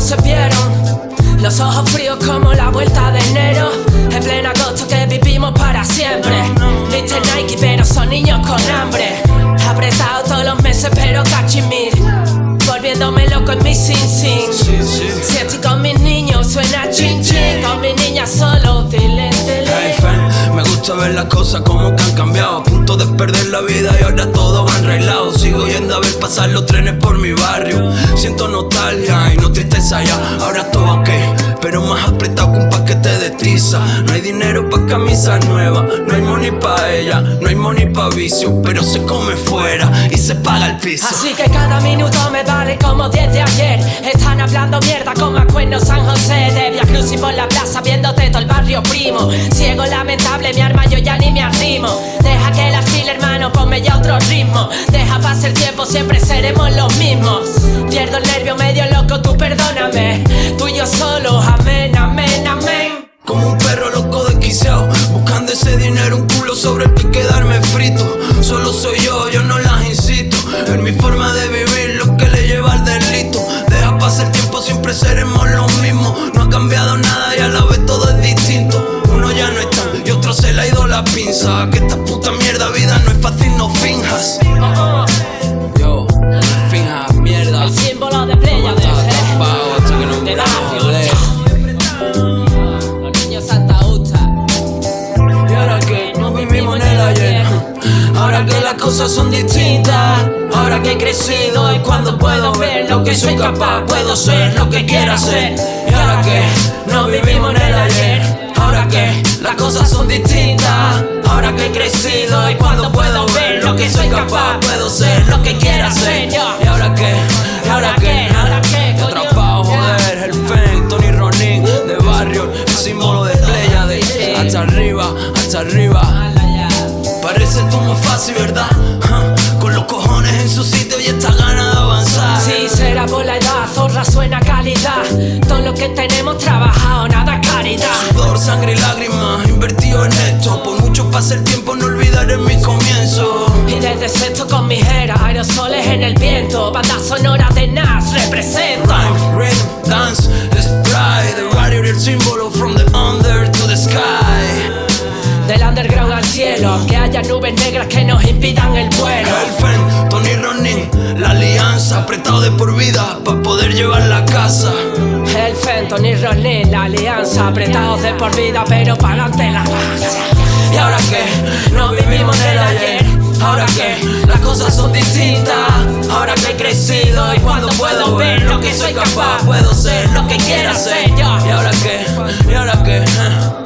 se vieron. Los ojos fríos como la vuelta de enero. En pleno agosto que vivimos para siempre. Viste Nike, pero son niños con hambre. Apretado todos los meses, pero cachimir. Volviéndome loco en mi sin sin. Si estoy con las cosas como que han cambiado. A punto de perder la vida y ahora todo va enrailado. Sigo yendo a ver pasar los trenes por mi barrio. Siento nostalgia y no tristeza ya. Ahora todo ok, No hay dinero pa' camisas nuevas, no hay money pa' ella, no hay money pa' vicio. Pero se come fuera y se paga el piso. Así que cada minuto me vale como 10 de ayer. Están hablando mierda como Acuerdo San José. De Via Cruz y por la plaza viéndote todo el barrio primo. Ciego lamentable, mi arma yo ya ni me arrimo. Deja que la fila, hermano, ponme ya otro ritmo. Deja pasar el tiempo, siempre seremos los mismos. Pierdo el nervio medio loco, tú perdóname. Tú y yo solo, amén, sobre el que quedarme frito. Solo soy yo, yo no las incito. En mi forma de vivir, lo que le lleva al delito. Deja pasar el tiempo, siempre seremos los mismos No ha cambiado nada y a la vez todo es distinto. Uno ya no está y otro se le ha ido la pinza. Que esta puta mierda vida no es fácil, no finjas. Yo, finjas mierda. El símbolo de playa Ahora que las cosas son distintas Ahora que he crecido y cuando puedo ver lo que soy capaz Puedo ser lo que quiera ser Y ahora que no vivimos en el ayer Ahora que las cosas son distintas Ahora que he crecido y cuando puedo ver lo que soy capaz Puedo ser lo que quiera ser Y ahora que, y ahora que, ahora que, atrapado, joder, el Fen, Tony Ronin De barrio, el símbolo de playa de Hasta arriba, hasta arriba. Parece todo más fácil, ¿verdad? Con los cojones en su sitio y esta gana de avanzar. Si será por la edad, zorra suena calidad. Todo lo que tenemos trabajado, nada caridad. Sudor, sangre y lágrimas invertido en esto. Por mucho pase el tiempo, no olvidaré mi comienzo. Y desde sexto con mis eras, aerosoles en el viento. Banda sonora de Nas representa. Rhyme, rhythm, dance, spray. The radio, el símbolo haya nubes negras que nos impidan el vuelo. Elfen, Tony Ronin, la alianza, apretado de por vida para poder llevar la casa. El Fenton y Ronin, la alianza, apretados de por vida, pero para adelante la marcha. Y ahora que no vivimos en el ayer, ahora que las cosas son distintas, ahora que he crecido y cuando puedo ver lo que soy capaz, puedo ser lo que quiera ser. Y ahora que, y ahora que.